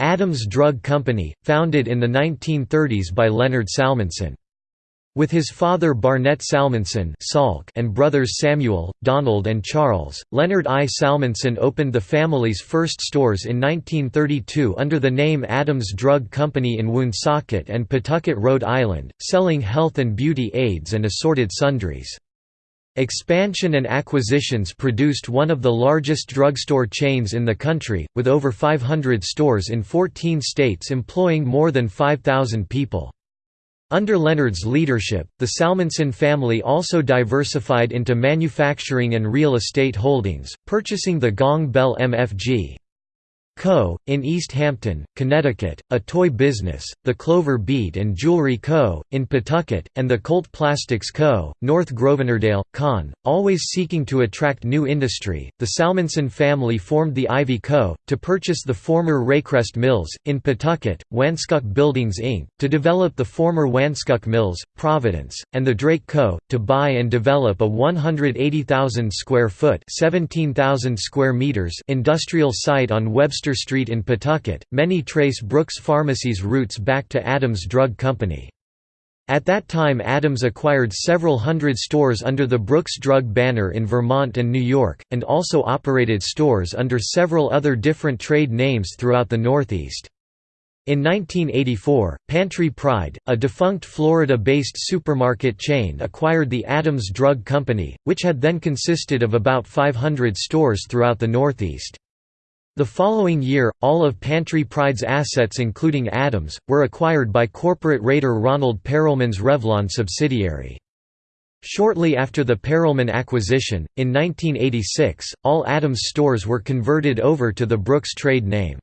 Adams Drug Company, founded in the 1930s by Leonard Salmanson. With his father Barnett Salmanson and brothers Samuel, Donald and Charles, Leonard I. Salmanson opened the family's first stores in 1932 under the name Adams Drug Company in Woonsocket and Pawtucket, Rhode Island, selling health and beauty aids and assorted sundries. Expansion and acquisitions produced one of the largest drugstore chains in the country, with over 500 stores in 14 states employing more than 5,000 people. Under Leonard's leadership, the Salmanson family also diversified into manufacturing and real estate holdings, purchasing the Gong Bell MFG. Co., in East Hampton, Connecticut, a toy business, the Clover Bead and Jewelry Co., in Pawtucket, and the Colt Plastics Co., North Grosvenordale, Con. Always seeking to attract new industry, the Salmanson family formed the Ivy Co., to purchase the former Raycrest Mills, in Pawtucket, Wanskuck Buildings Inc., to develop the former Wanskuck Mills, Providence, and the Drake Co., to buy and develop a 180,000 square foot 17,000 square meters industrial site on Webster Street in Pawtucket. Many trace Brooks Pharmacy's roots back to Adams Drug Company. At that time Adams acquired several hundred stores under the Brooks Drug banner in Vermont and New York, and also operated stores under several other different trade names throughout the Northeast. In 1984, Pantry Pride, a defunct Florida-based supermarket chain acquired the Adams Drug Company, which had then consisted of about 500 stores throughout the Northeast. The following year, all of Pantry Pride's assets including Adams, were acquired by corporate raider Ronald Perelman's Revlon subsidiary. Shortly after the Perelman acquisition, in 1986, all Adams stores were converted over to the Brooks trade name.